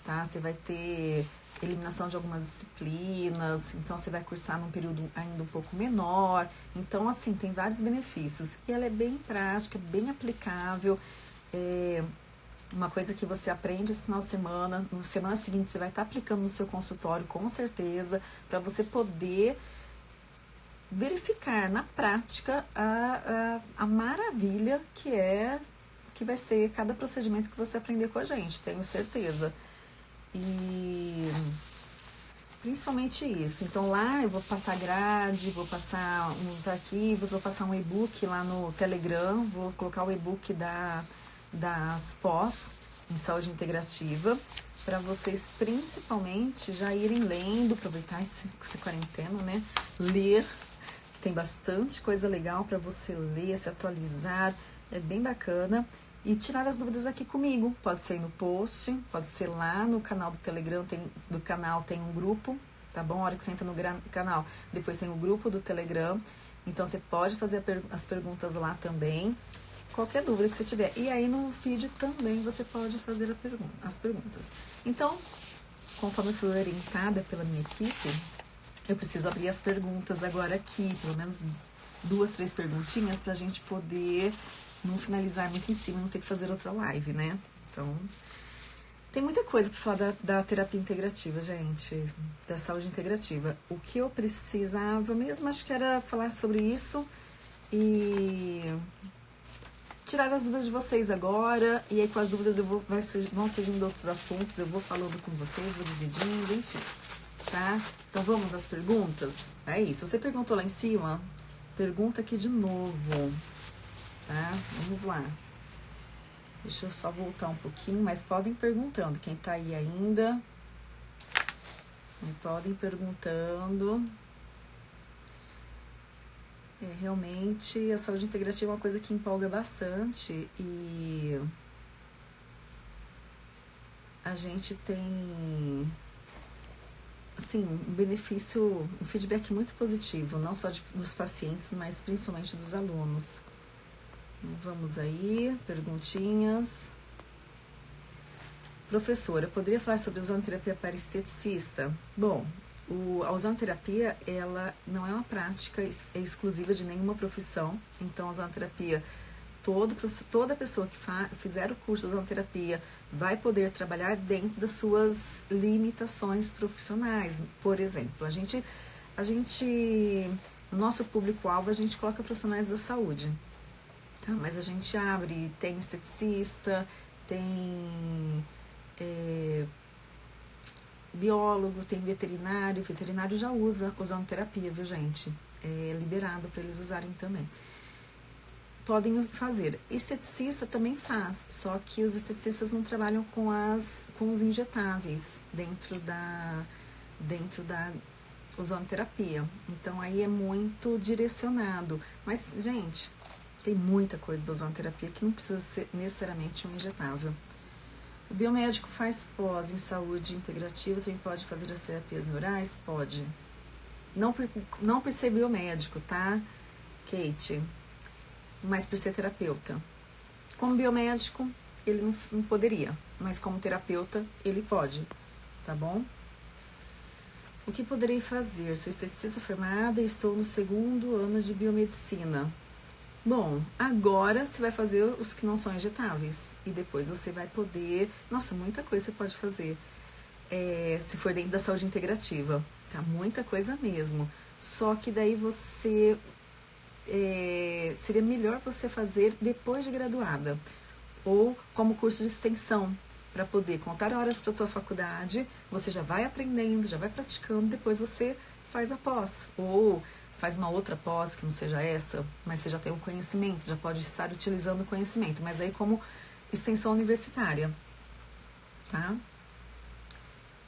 tá? Você vai ter eliminação de algumas disciplinas, então você vai cursar num período ainda um pouco menor. Então, assim, tem vários benefícios. E ela é bem prática, bem aplicável. É uma coisa que você aprende esse final de semana, na semana seguinte você vai estar aplicando no seu consultório, com certeza, para você poder verificar na prática a, a, a maravilha que é que vai ser cada procedimento que você aprender com a gente, tenho certeza. E principalmente isso. Então lá eu vou passar grade, vou passar uns arquivos, vou passar um e-book lá no Telegram, vou colocar o e-book da, das pós em saúde integrativa para vocês principalmente já irem lendo, aproveitar esse, quarentena, né? Ler, tem bastante coisa legal para você ler, se atualizar, é bem bacana. E tirar as dúvidas aqui comigo. Pode ser no post, pode ser lá no canal do Telegram, tem, do canal tem um grupo, tá bom? A hora que você entra no canal, depois tem o grupo do Telegram. Então você pode fazer as perguntas lá também. Qualquer dúvida que você tiver. E aí no vídeo também você pode fazer pergun as perguntas. Então, conforme eu fui orientada pela minha equipe, eu preciso abrir as perguntas agora aqui, pelo menos duas, três perguntinhas para a gente poder não finalizar muito em cima, não ter que fazer outra live, né? Então, tem muita coisa para falar da, da, terapia integrativa, gente, da saúde integrativa. O que eu precisava mesmo, acho que era falar sobre isso e tirar as dúvidas de vocês agora. E aí, com as dúvidas, eu vou, vai, vão surgindo outros assuntos, eu vou falando com vocês, vou dividindo, enfim, tá? Então, vamos às perguntas? É isso. Você perguntou lá em cima, pergunta aqui de novo tá? Vamos lá. Deixa eu só voltar um pouquinho, mas podem perguntando. Quem tá aí ainda, podem perguntando. É, realmente, a saúde integrativa é uma coisa que empolga bastante e a gente tem assim, um benefício, um feedback muito positivo, não só de, dos pacientes, mas principalmente dos alunos. Vamos aí, perguntinhas. Professora, poderia falar sobre ozonoterapia para esteticista? Bom, o, a ozonoterapia, ela não é uma prática exclusiva de nenhuma profissão. Então, a ozonoterapia, todo, toda pessoa que fizer o curso de ozonoterapia vai poder trabalhar dentro das suas limitações profissionais. Por exemplo, a gente, a gente no nosso público-alvo, a gente coloca profissionais da saúde. Tá? Mas a gente abre, tem esteticista, tem... É, biólogo, tem veterinário, veterinário já usa ozonoterapia, viu gente? É liberado para eles usarem também. Podem fazer. Esteticista também faz, só que os esteticistas não trabalham com as com os injetáveis dentro da dentro da ozonoterapia. Então aí é muito direcionado. Mas, gente, tem muita coisa da ozonoterapia que não precisa ser necessariamente um injetável. O biomédico faz pós em saúde integrativa, também pode fazer as terapias neurais? Pode. Não por, não por ser biomédico, tá, Kate? Mas por ser terapeuta. Como biomédico, ele não, não poderia, mas como terapeuta, ele pode, tá bom? O que poderei fazer? Sou esteticista formada e estou no segundo ano de biomedicina. Bom, agora você vai fazer os que não são injetáveis. E depois você vai poder. Nossa, muita coisa você pode fazer. É, se for dentro da saúde integrativa. Tá? Muita coisa mesmo. Só que daí você. É, seria melhor você fazer depois de graduada. Ou como curso de extensão. Para poder contar horas para tua faculdade. Você já vai aprendendo, já vai praticando. Depois você faz a pós. Ou faz uma outra pós que não seja essa, mas você já tem o um conhecimento, já pode estar utilizando o conhecimento, mas aí como extensão universitária, tá?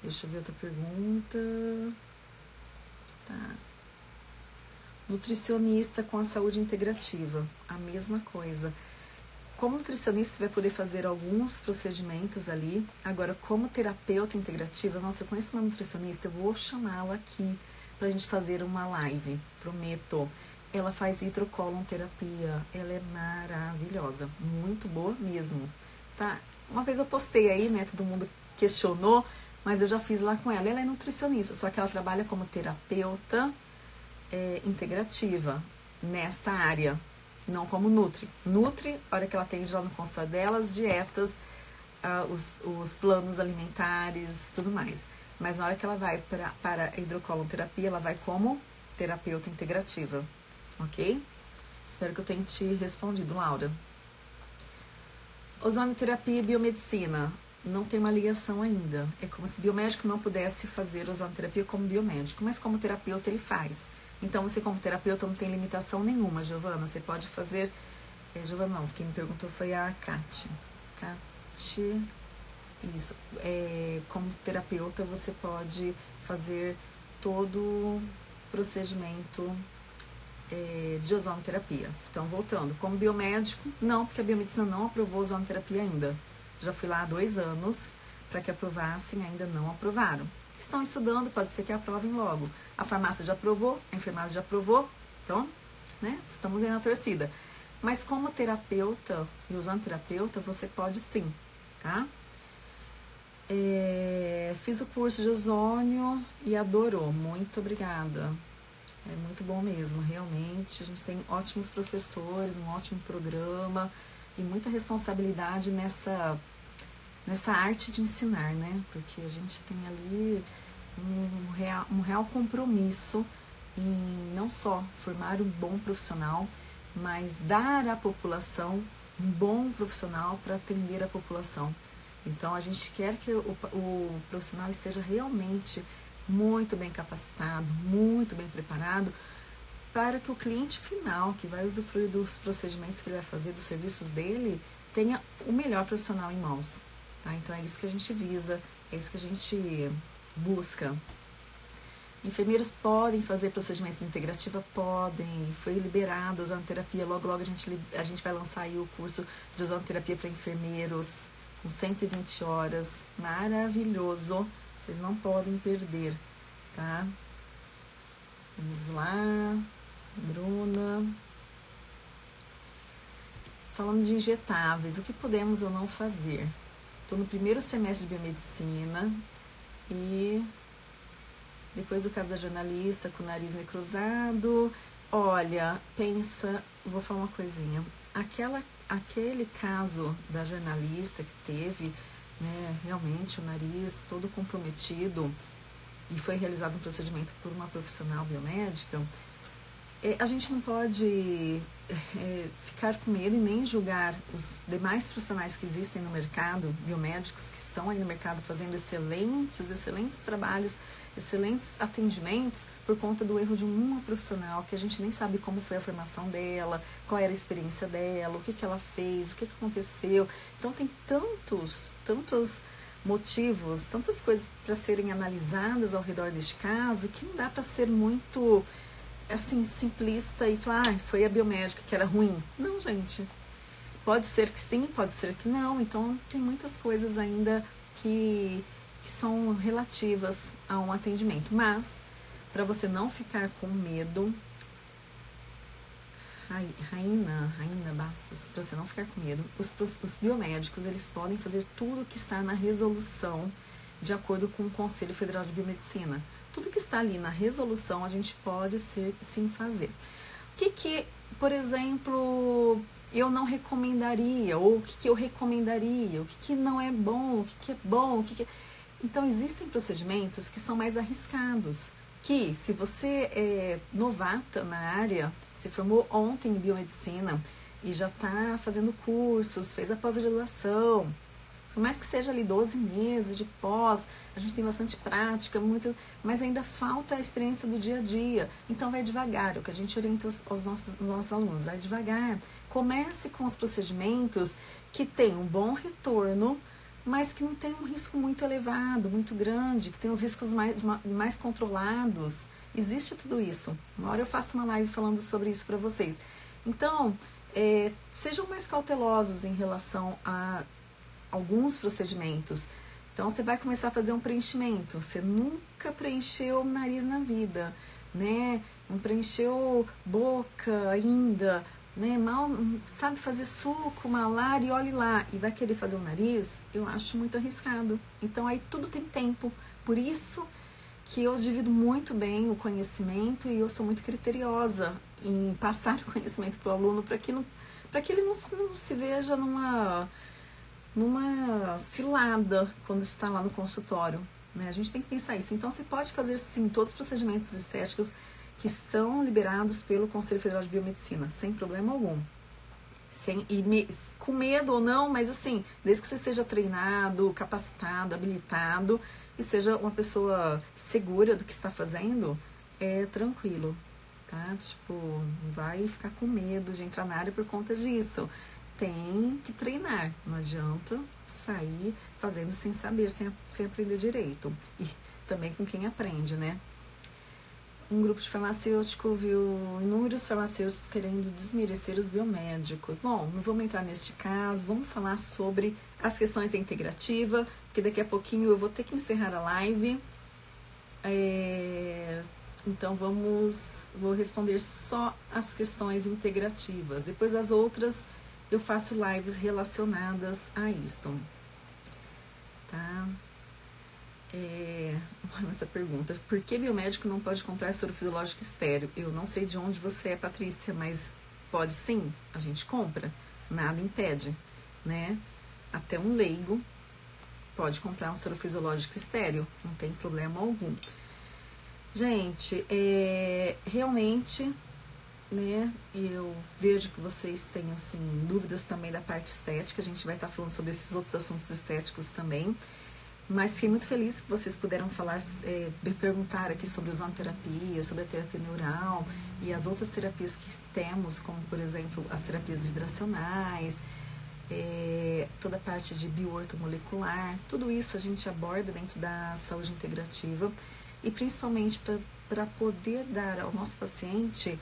Deixa eu ver outra pergunta. Tá. Nutricionista com a saúde integrativa, a mesma coisa. Como nutricionista, você vai poder fazer alguns procedimentos ali. Agora, como terapeuta integrativa, nossa, eu conheço uma nutricionista, eu vou chamá-la aqui para a gente fazer uma live, prometo. Ela faz hidrocolon terapia, ela é maravilhosa, muito boa mesmo, tá? Uma vez eu postei aí, né, todo mundo questionou, mas eu já fiz lá com ela. Ela é nutricionista, só que ela trabalha como terapeuta é, integrativa nesta área, não como Nutri. Nutri, a hora que ela atende lá no consultório delas, dietas, ah, os, os planos alimentares, tudo mais. Mas na hora que ela vai pra, para a hidrocoloterapia, ela vai como terapeuta integrativa, ok? Espero que eu tenha te respondido, Laura. Ozonoterapia e biomedicina não tem uma ligação ainda. É como se biomédico não pudesse fazer ozonoterapia como biomédico, mas como terapeuta ele faz. Então você como terapeuta não tem limitação nenhuma, Giovana. Você pode fazer. É, Giovana não, quem me perguntou foi a Kate. Kate. Isso. É, como terapeuta, você pode fazer todo o procedimento é, de ozonoterapia. Então, voltando, como biomédico, não, porque a biomedicina não aprovou ozonoterapia ainda. Já fui lá há dois anos para que aprovassem, ainda não aprovaram. Estão estudando, pode ser que aprovem logo. A farmácia já aprovou, a enfermagem já aprovou, então, né, estamos aí na torcida. Mas como terapeuta e ozonoterapeuta, você pode sim, tá? É, fiz o curso de ozônio e adorou. Muito obrigada. É muito bom mesmo, realmente. A gente tem ótimos professores, um ótimo programa e muita responsabilidade nessa, nessa arte de ensinar, né? Porque a gente tem ali um real, um real compromisso em não só formar um bom profissional, mas dar à população um bom profissional para atender a população. Então a gente quer que o, o profissional esteja realmente muito bem capacitado, muito bem preparado para que o cliente final, que vai usufruir dos procedimentos que ele vai fazer, dos serviços dele, tenha o melhor profissional em mãos. Tá? Então é isso que a gente visa, é isso que a gente busca. Enfermeiros podem fazer procedimentos integrativa? Podem. Foi liberado ozonoterapia. Logo, logo a gente, a gente vai lançar aí o curso de ozonoterapia para enfermeiros com 120 horas, maravilhoso, vocês não podem perder, tá? Vamos lá, Bruna. Falando de injetáveis, o que podemos ou não fazer? Estou no primeiro semestre de biomedicina e depois do caso da jornalista com o nariz necrosado. Olha, pensa, vou falar uma coisinha. Aquela, aquele caso da jornalista que teve né, realmente o nariz todo comprometido e foi realizado um procedimento por uma profissional biomédica, é, a gente não pode é, ficar com medo e nem julgar os demais profissionais que existem no mercado, biomédicos que estão aí no mercado fazendo excelentes, excelentes trabalhos, excelentes atendimentos por conta do erro de uma profissional que a gente nem sabe como foi a formação dela, qual era a experiência dela, o que, que ela fez, o que, que aconteceu. Então tem tantos, tantos motivos, tantas coisas para serem analisadas ao redor deste caso que não dá para ser muito assim, simplista e falar, ah, foi a biomédica que era ruim. Não, gente. Pode ser que sim, pode ser que não. Então, tem muitas coisas ainda que, que são relativas a um atendimento. Mas, para você não ficar com medo, Raina, Raina Bastos, para você não ficar com medo, os, os biomédicos, eles podem fazer tudo o que está na resolução de acordo com o Conselho Federal de Biomedicina tudo que está ali na resolução a gente pode ser, sim fazer. O que, que por exemplo, eu não recomendaria, ou o que, que eu recomendaria, o que, que não é bom, o que, que é bom, o que, que é... Então, existem procedimentos que são mais arriscados, que se você é novata na área, se formou ontem em biomedicina e já está fazendo cursos, fez a pós-graduação, por mais que seja ali 12 meses de pós, a gente tem bastante prática, muito, mas ainda falta a experiência do dia a dia. Então vai devagar, é o que a gente orienta os, os nossos, nossos alunos, vai devagar. Comece com os procedimentos que têm um bom retorno, mas que não tem um risco muito elevado, muito grande, que tem os riscos mais, mais controlados. Existe tudo isso. Uma hora eu faço uma live falando sobre isso para vocês. Então, é, sejam mais cautelosos em relação a alguns procedimentos. Então você vai começar a fazer um preenchimento. Você nunca preencheu o nariz na vida, né? Não preencheu boca ainda, né? Mal sabe fazer suco, malar e olhe lá e vai querer fazer o nariz? Eu acho muito arriscado. Então aí tudo tem tempo. Por isso que eu divido muito bem o conhecimento e eu sou muito criteriosa em passar o conhecimento para o aluno para que, não, que ele não, não se veja numa numa cilada quando está lá no consultório. Né? A gente tem que pensar isso. Então, você pode fazer sim todos os procedimentos estéticos que estão liberados pelo Conselho Federal de Biomedicina, sem problema algum. Sem, e me, com medo ou não, mas assim, desde que você esteja treinado, capacitado, habilitado e seja uma pessoa segura do que está fazendo, é tranquilo, tá? Tipo, não vai ficar com medo de entrar na área por conta disso tem que treinar. Não adianta sair fazendo sem saber, sem, sem aprender direito. E também com quem aprende, né? Um grupo de farmacêuticos viu inúmeros farmacêuticos querendo desmerecer os biomédicos. Bom, não vamos entrar neste caso, vamos falar sobre as questões da integrativa, porque daqui a pouquinho eu vou ter que encerrar a live. É, então vamos, vou responder só as questões integrativas. Depois as outras eu faço lives relacionadas a isso. Tá? É, essa pergunta, por que biomédico não pode comprar soro fisiológico estéreo? Eu não sei de onde você é, Patrícia, mas pode sim, a gente compra, nada impede, né? Até um leigo pode comprar um soro fisiológico estéreo, não tem problema algum. Gente, é, realmente né? Eu vejo que vocês têm assim dúvidas também da parte estética. A gente vai estar falando sobre esses outros assuntos estéticos também. Mas fiquei muito feliz que vocês puderam falar, é, perguntar aqui sobre ozonoterapia, sobre a terapia neural e as outras terapias que temos, como por exemplo as terapias vibracionais, é, toda a parte de bioortomolecular, tudo isso a gente aborda dentro da saúde integrativa e principalmente para poder dar ao nosso paciente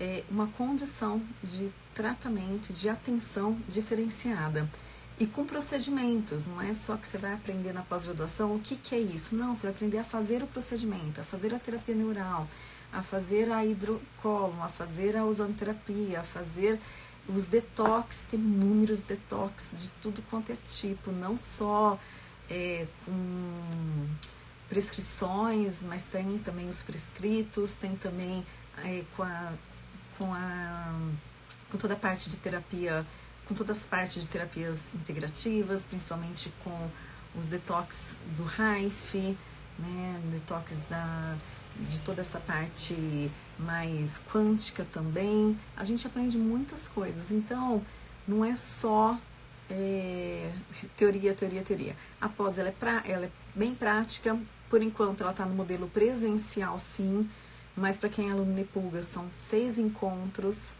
é, uma condição de tratamento, de atenção diferenciada. e com procedimentos. Não é só que você vai aprender na pós-graduação o que, que é isso. Não, você vai aprender a fazer o procedimento, a fazer a terapia neural, a fazer a hidrocolo, a fazer a ozonoterapia, a fazer os detox, tem inúmeros detox de tudo quanto é tipo, não só é, com prescrições, mas tem também os prescritos, tem também é, com, a, com, a, com toda a parte de terapia, com todas as partes de terapias integrativas, principalmente com os detox do RAIF, né, detox da, de toda essa parte mais quântica também. A gente aprende muitas coisas. Então, não é só é, teoria, teoria, teoria. A pós ela é, pra, ela é bem prática. Por enquanto, ela está no modelo presencial, sim. Mas para quem é aluno Nepulga, são seis encontros,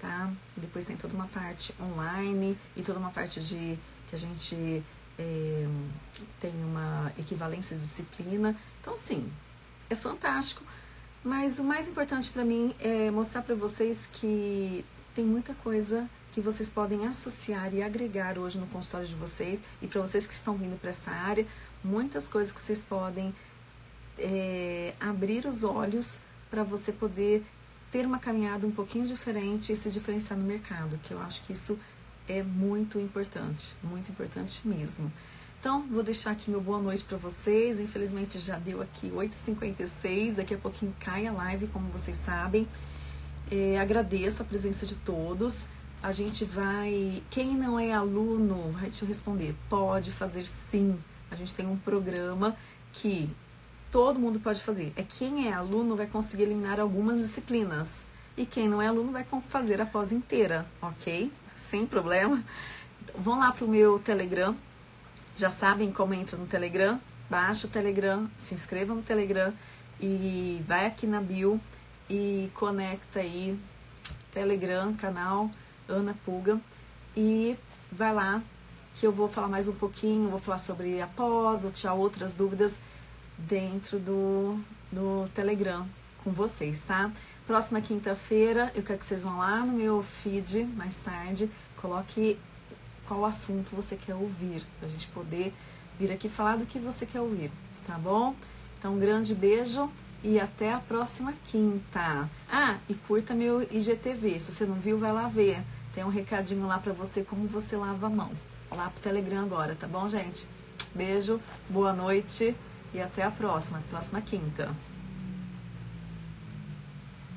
tá? Depois tem toda uma parte online e toda uma parte de que a gente é, tem uma equivalência de disciplina. Então, assim, é fantástico. Mas o mais importante para mim é mostrar para vocês que tem muita coisa que vocês podem associar e agregar hoje no consultório de vocês e para vocês que estão vindo para esta área, muitas coisas que vocês podem é, abrir os olhos para você poder ter uma caminhada um pouquinho diferente e se diferenciar no mercado, que eu acho que isso é muito importante, muito importante mesmo. Então, vou deixar aqui meu boa noite para vocês. Infelizmente já deu aqui 8h56, daqui a pouquinho cai a live, como vocês sabem. É, agradeço a presença de todos. A gente vai. Quem não é aluno, deixa eu responder, pode fazer sim. A gente tem um programa que todo mundo pode fazer. É quem é aluno vai conseguir eliminar algumas disciplinas. E quem não é aluno vai fazer a pós inteira, ok? Sem problema. Então, vão lá pro meu Telegram, já sabem como entra no Telegram? Baixa o Telegram, se inscreva no Telegram e vai aqui na bio e conecta aí Telegram, canal Ana Pulga e vai lá que eu vou falar mais um pouquinho, vou falar sobre a pós, vou tirar outras dúvidas dentro do, do Telegram com vocês, tá? Próxima quinta-feira, eu quero que vocês vão lá no meu feed mais tarde, coloque qual assunto você quer ouvir, para a gente poder vir aqui falar do que você quer ouvir, tá bom? Então, um grande beijo e até a próxima quinta. Ah, e curta meu IGTV. Se você não viu, vai lá ver. Tem um recadinho lá para você como você lava a mão. Lá pro Telegram agora, tá bom, gente? Beijo, boa noite e até a próxima, próxima quinta.